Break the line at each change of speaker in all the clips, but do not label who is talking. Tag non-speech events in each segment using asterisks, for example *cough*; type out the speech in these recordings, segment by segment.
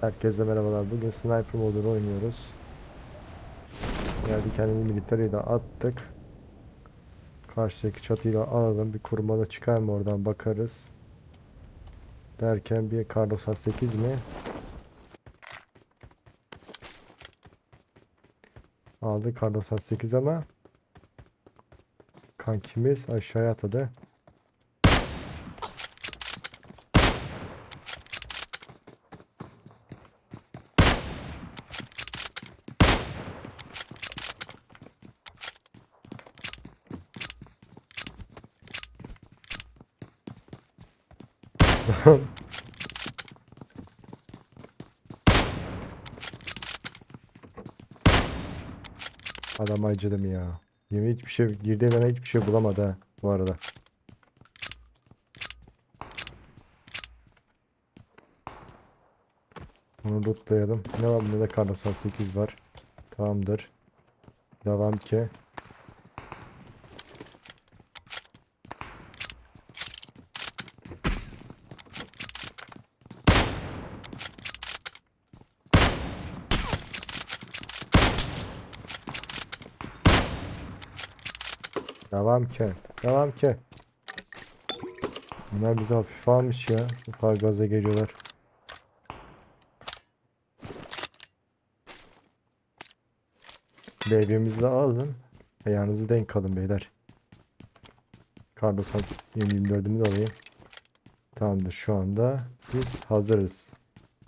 Herkese merhabalar. Bugün sniper modunu oynuyoruz. Geldi kendini militariyi de attık. Karşıdaki çatıyla alalım. Bir kurmalı çıkar mı oradan bakarız. Derken bir kar 98 mi? Aldı kar 98 ama kankimiz aşağıya atladı. *laughs* Adam acıdım ya. Yemin hiçbir şey girdiği yerden hiçbir şey bulamadı ha bu arada. Bunu lootlayalım. Ne var bunda da kar 98 var. Tamamdır. Devam ki. Devam ki. Devam ki. Bunlar bizi hafif almış ya. Bu kadar gaza geliyorlar. Bebeğimizi de alın. Ayağınızı denk alın beyler. Kardosan 24'ümü de alayım. Tamamdır şu anda biz hazırız.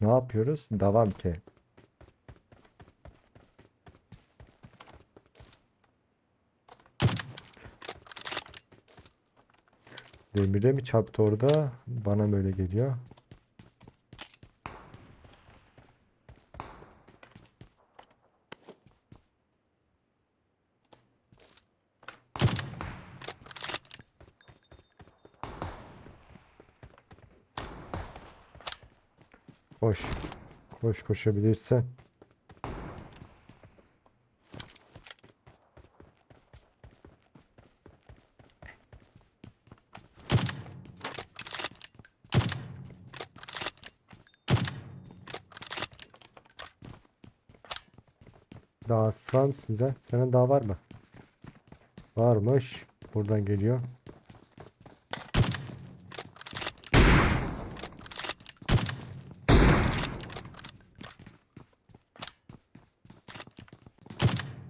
Ne yapıyoruz? Devam ki. Demire mi çarptı orada? Bana böyle geliyor. Koş. Koş koşabilirsen. Daha var mı size? Senin daha var mı? Varmış. Buradan geliyor.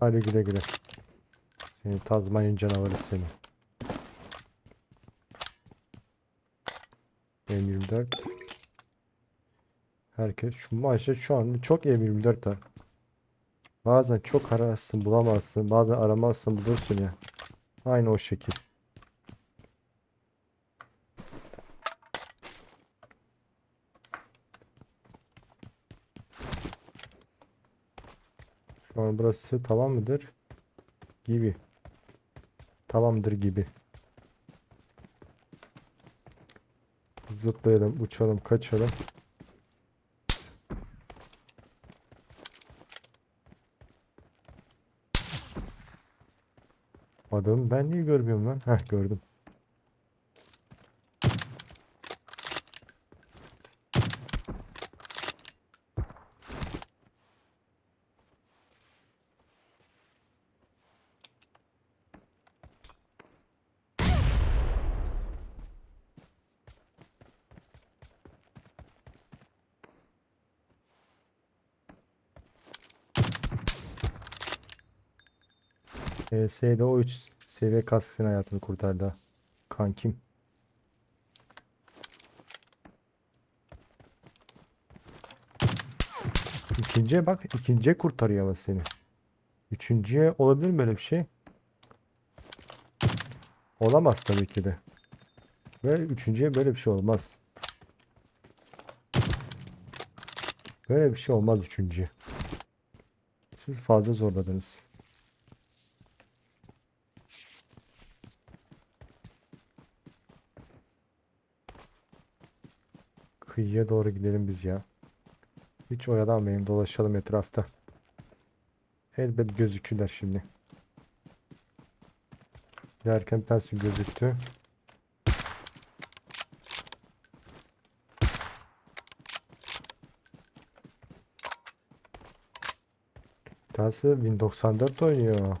Hadi güle güle. Seni Tazmanya canavarı seni. M24. Herkes şu maçta şu an çok M24 var. Bazen çok ararsın bulamazsın. Bazen aramazsın bulursun ya. Aynı o şekil. Şu an burası tamam mıdır? Gibi. Tamamdır gibi. Zıplayalım, uçalım, kaçalım. Adam ben niye görmüyorum lan? Heh gördüm. ES'de o 3 seviye kask senin hayatını kurtardı. Kankim. İkinciye bak. ikinciye kurtarıyor ama seni. Üçüncüye olabilir mi böyle bir şey? Olamaz tabii ki de. Ve üçüncüye böyle bir şey olmaz. Böyle bir şey olmaz üçüncüye. Siz fazla zorladınız. Kıyıya doğru gidelim biz ya. Hiç oyalanmayın dolaşalım etrafta. Elbet gözükürler şimdi. Giderken bir tanesi gözüktü. Bir 1094 oynuyor.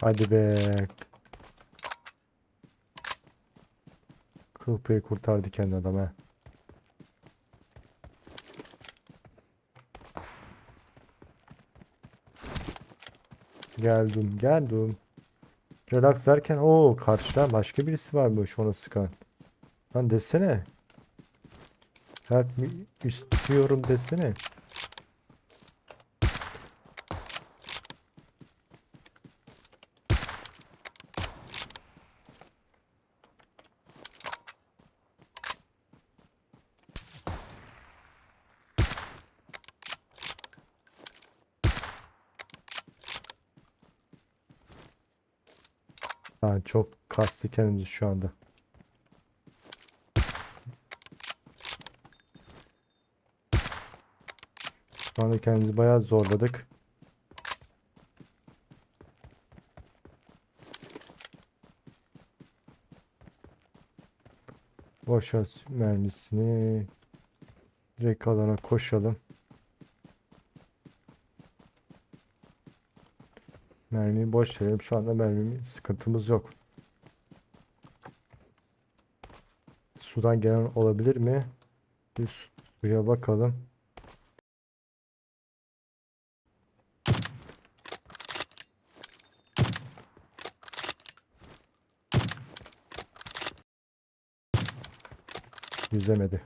Hadi be. Kıl payı kurtardı kendi adam he. Geldim, geldim. Relax derken o karşıdan başka birisi varmış onu sıkan. Lan desene. Help me istiyorum desene. Ha, çok kastı kendimizi şu anda. Şu anda kendimizi bayağı zorladık. Boş ver mermisini. Direkt alana koşalım. Mermiyi boş verelim. Şu anda mermimi sıkıntımız yok. Sudan gelen olabilir mi? Bir su- suya bakalım. Yüzemedi.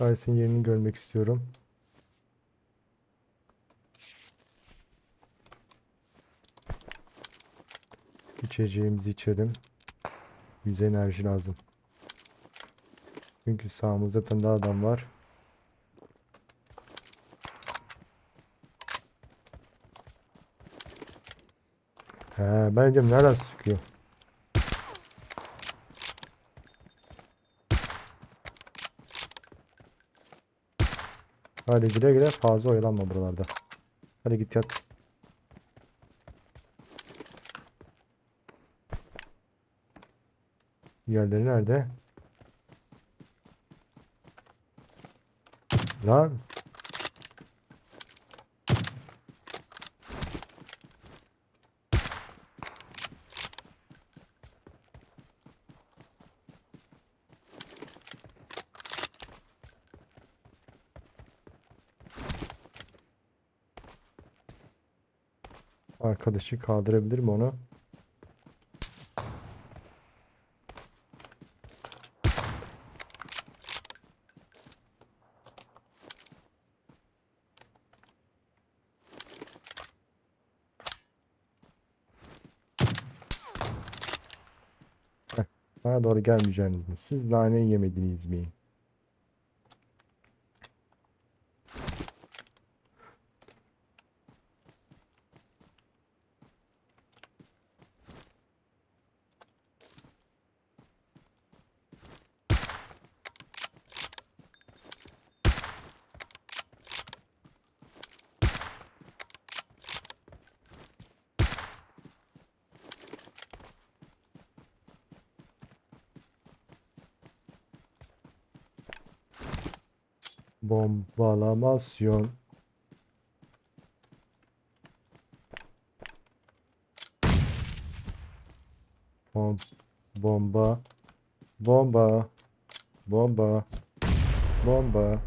Aysin yerini görmek istiyorum. İçeceğimizi içelim. Bize enerji lazım. Çünkü sağımızda daha adam var. He, ben diyorum nereden sıkıyor? Hadi güle güle fazla oyalanma buralarda. Hadi git yat. Yerleri nerede? Lan. Arkadaşı kaldırabilir mi onu? Heh, Bana doğru gelmeyeceğiniz mi? Siz nane yemediniz mi? Bombalamasyon. Bom bomba. Bomba. Bomba. Bomba.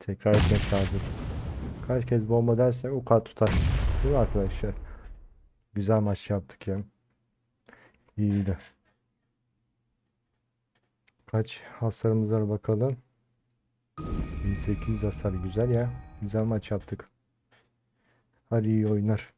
Tekrar etmek lazım. Kaç kez bomba dersek o kadar tutar. Değil mi arkadaşlar? Güzel maç yaptık ya. İyiydi. Kaç hasarımız var bakalım. 1800 hasar güzel ya. Güzel maç yaptık. Hadi iyi oynar.